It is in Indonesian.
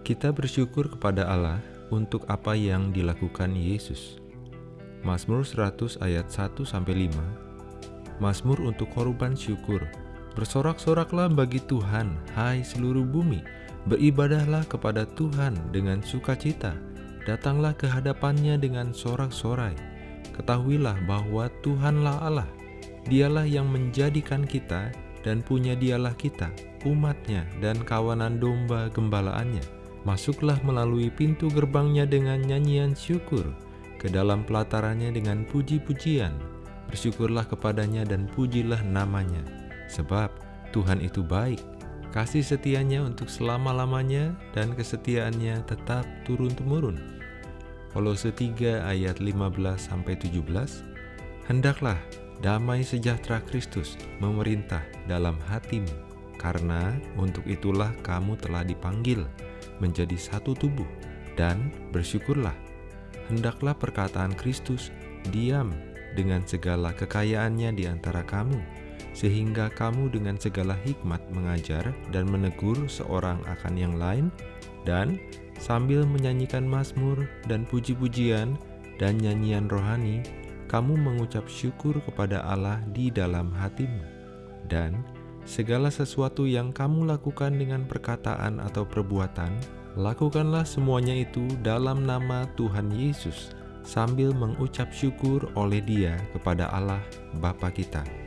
Kita bersyukur kepada Allah untuk apa yang dilakukan Yesus. Mazmur 100 ayat 1 sampai 5. Mazmur untuk korban syukur. Bersorak-soraklah bagi Tuhan, hai seluruh bumi. Beribadahlah kepada Tuhan dengan sukacita. Datanglah ke hadapannya dengan sorak-sorai. Ketahuilah bahwa Tuhanlah Allah. Dialah yang menjadikan kita dan punya dialah kita, umatnya dan kawanan domba gembalaannya. Masuklah melalui pintu gerbangnya dengan nyanyian syukur, ke dalam pelatarannya dengan puji-pujian. Bersyukurlah kepadanya dan pujilah namanya, sebab Tuhan itu baik. Kasih setianya untuk selama-lamanya dan kesetiaannya tetap turun-temurun. Kolose 3 ayat 15-17 Hendaklah damai sejahtera Kristus memerintah dalam hatimu, karena untuk itulah kamu telah dipanggil menjadi satu tubuh, dan bersyukurlah. Hendaklah perkataan Kristus diam dengan segala kekayaannya di antara kamu, sehingga kamu dengan segala hikmat mengajar dan menegur seorang akan yang lain, dan sambil menyanyikan mazmur dan puji-pujian dan nyanyian rohani, kamu mengucap syukur kepada Allah di dalam hatimu. Dan Segala sesuatu yang kamu lakukan dengan perkataan atau perbuatan, lakukanlah semuanya itu dalam nama Tuhan Yesus, sambil mengucap syukur oleh Dia kepada Allah Bapa kita.